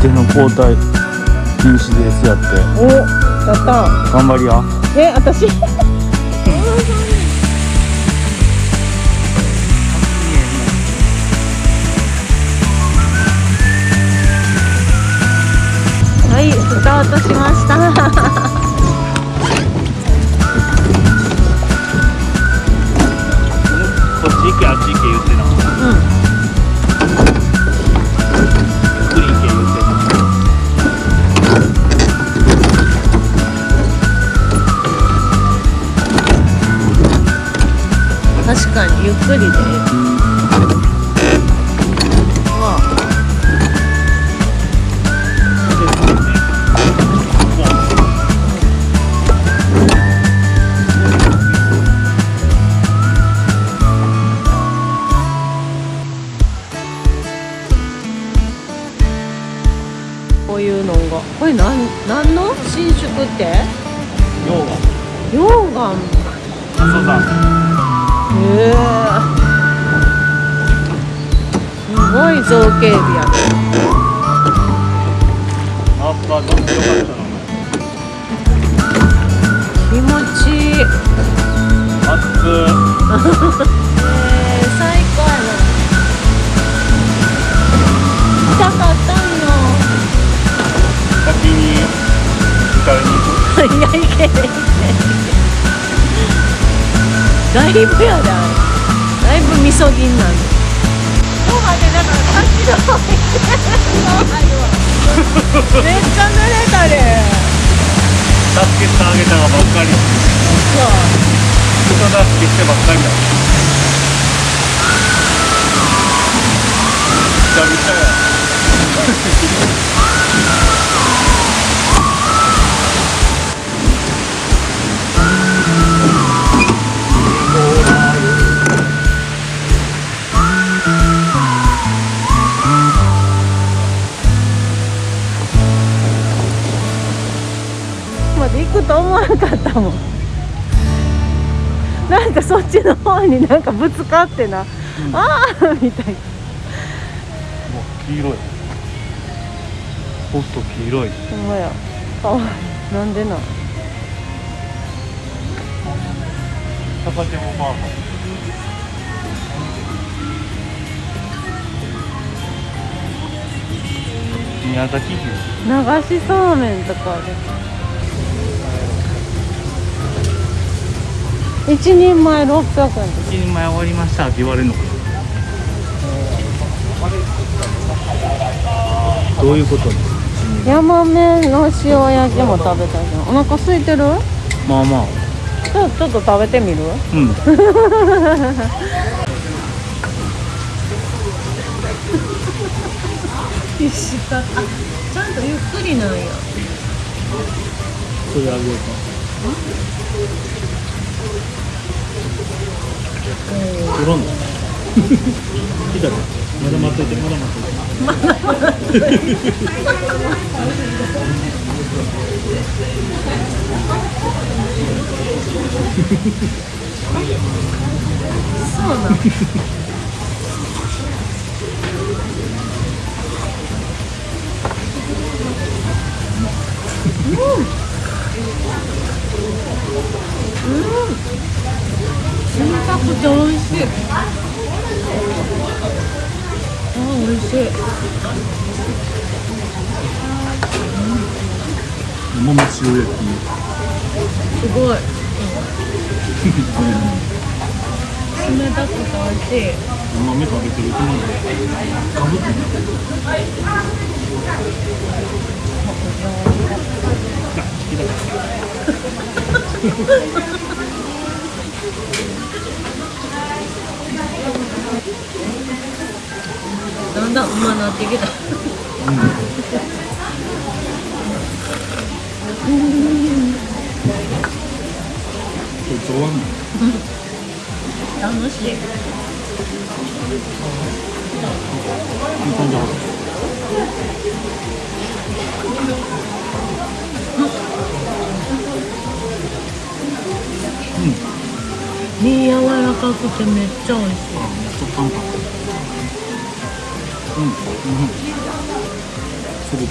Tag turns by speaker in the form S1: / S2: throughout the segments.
S1: 手の交代禁止ですやって。
S2: おやった。
S1: 頑張りや
S2: え私？はいスタートしました
S1: ゆっくり
S2: で。こういうのが。これなんなんの？新宿って？
S1: 溶岩。
S2: 溶岩。
S1: 阿蘇山
S2: すごい造形美やね気持ち。いいえー、最高やな来たかったんよ。
S1: 先に迎えに行く
S2: いやいけいけいけだいぶやであれだいぶみそぎんなんでもうまでだからさっきの方にそうなる。わ めっちゃ濡れたで。
S1: 助けてあげたがばっかりそう人助けしてばっかりだびちゃびちゃや
S2: と思わなかったもん。なんかそっちの方になんかぶつかってな、ああみたいな。
S1: もう黄色い。ポスト黄色い。
S2: ほんまや。あなんでな
S1: 高手もまあ宮崎牛。
S2: 流しそうめんとかで一人前600円。
S1: 一人前終わりました。って言われるのかなどういうこと？
S2: ヤマメの塩焼きも食べたじゃんお腹空いてる？
S1: まあまあ。
S2: ちょちょっと食べてみる？
S1: うん。
S2: 必死かあちゃんとゆっくりなんや。
S1: それあげようか取らんの来たかまだ待っといてまだ待っといて
S2: そうなん。冷たくて美味しい。あ美味しい。
S1: 桃の塩焼き。
S2: すごい。冷たくて美味しい。
S1: 豆食べてるつもりでかぶってないあ来た
S2: だんだんうまなってきた。
S1: これ上腕
S2: 楽しい身柔らかくてめっちゃ美味しい。
S1: 食感かうん、うん、する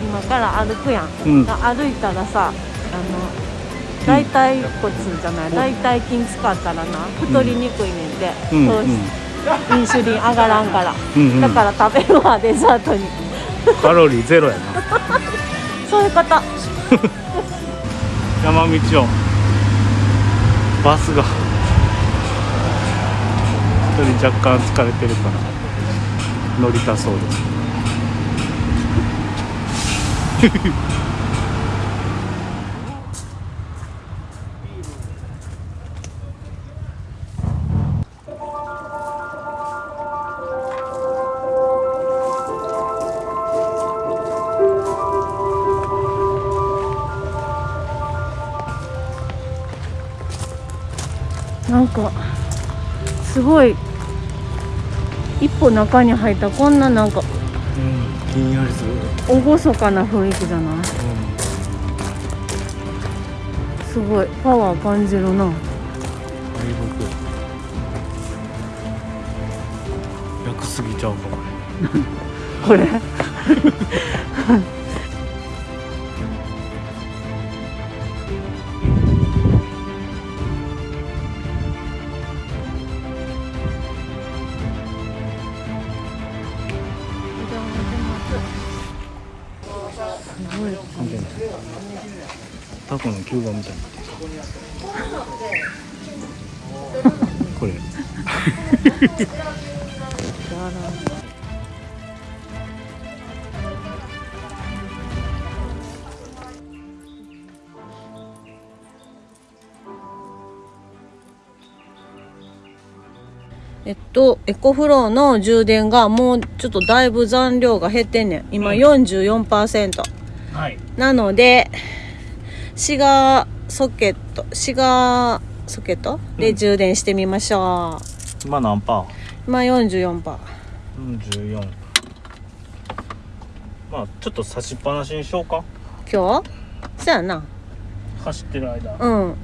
S2: 今から歩くやん、
S1: うん。
S2: 歩いたらさあの大腿骨じゃない大腿筋使ったらな太りにくいねん。て、
S1: うん。
S2: 糖質インシュリン上がらんから、
S1: うんうん。
S2: だから食べるわデザートに。
S1: カロリーゼロやな。
S2: そういうこと。
S1: 山道を。バスが。一人若干疲れてるから。乗りたそうです
S2: ごい。一歩中に入ったらこんななんか。
S1: うんひんやりする、
S2: 厳かな雰囲気じゃな。いすごい。パワー感じるな。
S1: 楽すぎちゃうかも
S2: これ
S1: タコの吸盤みたいになってるこれ。
S2: えっとエコフローの充電がもうちょっとだいぶ残量が減ってんねん。今
S1: うん
S2: 44%、
S1: はい。
S2: なのでシガーソケットシガーソケット？で充電してみましょう、
S1: 今何パー？
S2: 今44%パ
S1: 44まあちょっと差しっぱなしにしようか。
S2: 今日？そやな。
S1: 走ってる間。
S2: うん。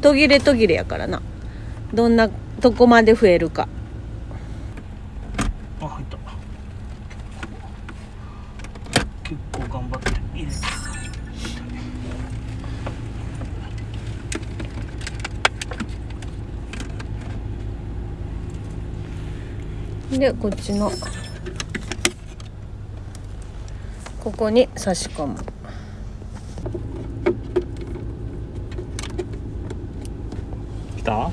S2: 途切れ途切れやからな。どんなどこまで増えるか
S1: あ入った結構頑張って入れた
S2: でこっちのここに差し込む。
S1: 来た？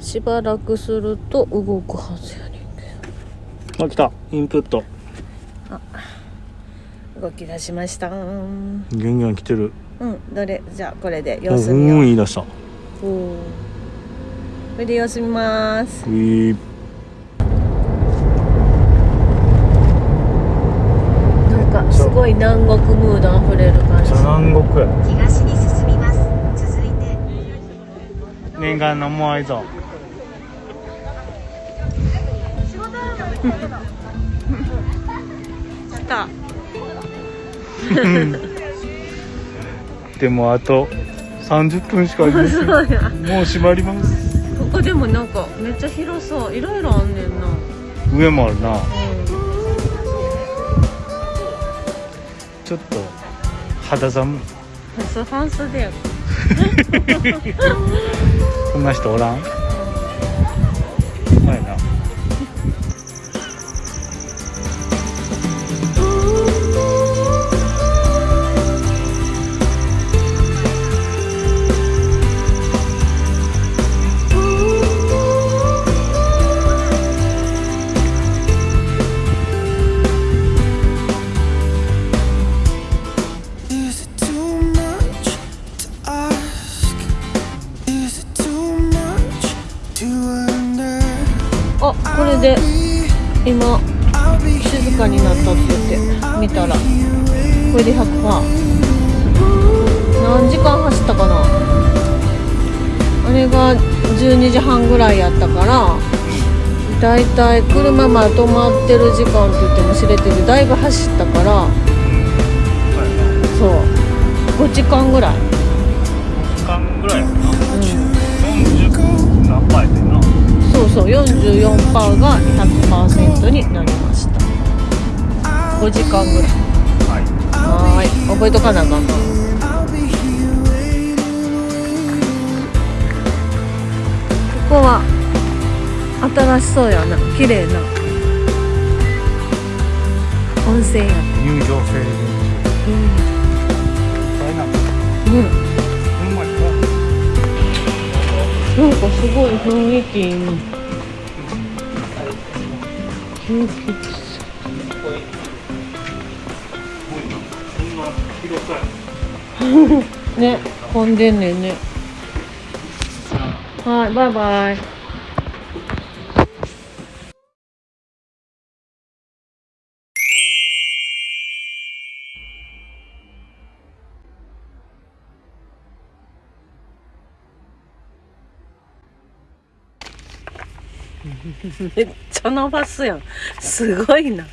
S2: しばらくすると動くはずやねんけ
S1: あ来た。インプット。
S2: ど動き出しました。うん
S1: ギュンギュン来てる。
S2: どれ？じゃあこれで様子見よう。
S1: ん言い出した。
S2: おー。これで様子見ます。
S1: ウィー
S2: なんかすごい南国ムードあふれる感じ。
S1: 南国や。
S3: 東に進みます続いて
S1: 念願のもうあいぞ
S2: 来た
S1: でもあと30分しかありません。もう閉まります。
S2: ここでもなんかめっちゃ広そう。いろいろあんねんな。
S1: 上もあるなちょっと肌寒い。こんな人おらん？
S2: これで100%何時間走ったかな？あれが12時半ぐらいやったからだいたい車ま止まってる時間って言っても知れてる。だいぶ走ったからそう。5時間ぐらい。
S1: 時間ぐらいやな。
S2: うん。
S1: 40何パーやってんな
S2: そうそう44%が100%になりました。5時間ぐらい
S1: はい。
S2: はーい覚えとかなあかんな。
S4: I'll be here waiting, waiting.
S2: ここは新しそうやな。綺麗な。温泉や。
S1: 入場制限
S2: うん。
S1: これなんか
S2: うん。なんかすごい雰囲気いい。なね混んでんねんね。はいバイバイ。めっちゃ伸ばすやん。すごいな。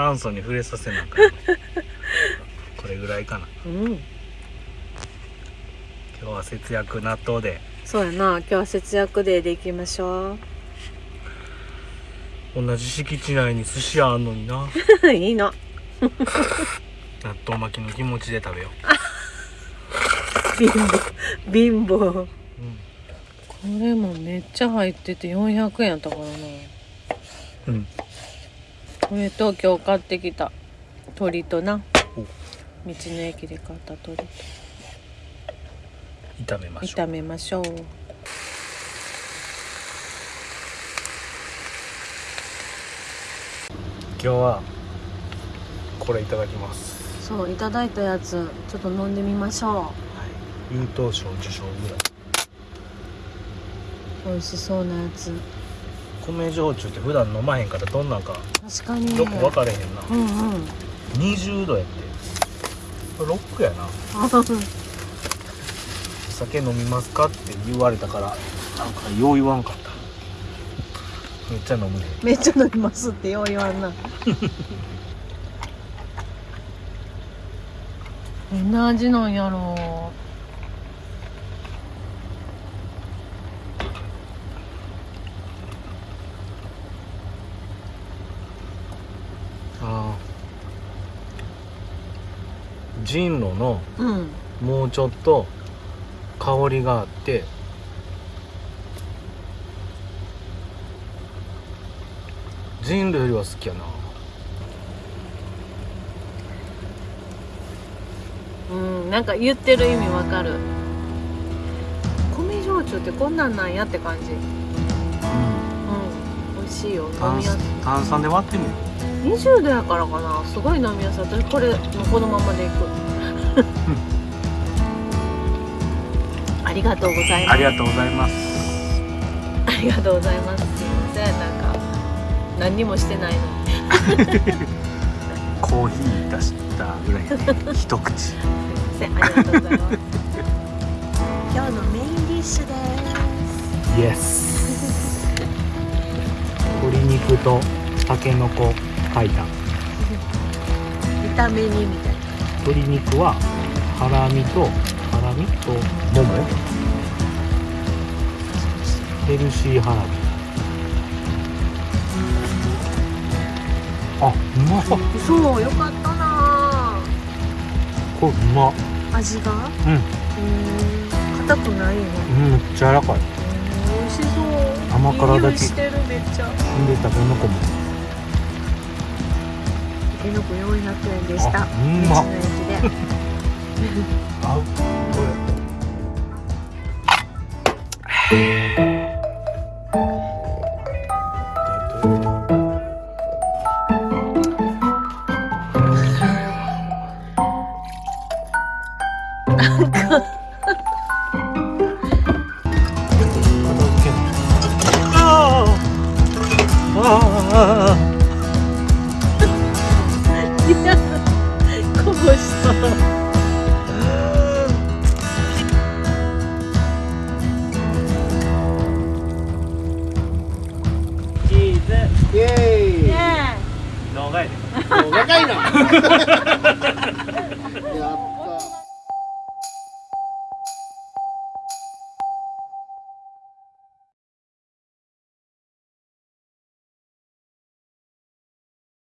S1: 酸素に触れさせなあかんこれぐらいかな。
S2: うん。
S1: 今日は節約納豆で。
S2: そうやな。今日は節約デーでいきましょ
S1: 同じ敷地内に寿司屋あんのにな。
S2: う いいの
S1: 納豆巻きの気持ちで食べよ
S2: 貧乏。貧乏。
S1: う、うん、
S2: これもめっちゃ入ってて400円やったからな。
S1: うん、
S2: これと今日買ってきた。鶏とな。
S1: お。
S2: 道の駅で買った鶏と。
S1: 炒めましょう。
S2: 炒めましょう。
S1: 今日はこれいただきます。
S2: そういただいたやつちょっと飲んでみましょ
S1: 優等賞受賞ぐらい。う
S2: 美味しそうなやつ。
S1: 米焼酎って普段飲まへんからどんなんか
S2: 確かに。ね
S1: よく分かれへんな。
S2: うんうん。
S1: 20度やって。ロックやな。お 酒飲みますかって言われたからなんかよう言わんかった。めっちゃ飲むね。
S2: めっちゃ飲みますってよう言わんな。どんな味なんやろ
S1: あージンロの
S2: ううん。
S1: もうちょっと香りがあってジンロよりは好きやな。
S2: うんなんか言ってる意味わかる。米焼酎ってこんなんなんやって感じ。うん。美味しいよ。飲
S1: 炭酸で割ってみる
S2: い20度やからかな。すごい飲みやすい私これもうこのままでいく。ありがとうございます。
S1: ありがとうございます。
S2: ありがとうございます。すいませんなんか何にもしてないのに。
S1: コーヒー出したぐらいやね一口。
S2: すいませんありがとうございます。
S3: 今日のメインディッシュです。
S1: イエス鶏肉とたけのこ炊いた。
S2: 炒め煮みたいな。
S1: 鶏肉はハラミとハラミとももヘルシーハラミ。あうまっ。
S2: そうよかったな。
S1: これうまっ。
S2: 味が？
S1: うん。
S2: うん。硬くないの？
S1: うんめっちゃ柔らかい。
S2: 美味しそう。
S1: 甘辛だけ。
S2: めっちゃ。
S1: ほんでたけのこも
S2: たけのこ400円でした道の駅で
S1: 合うこあ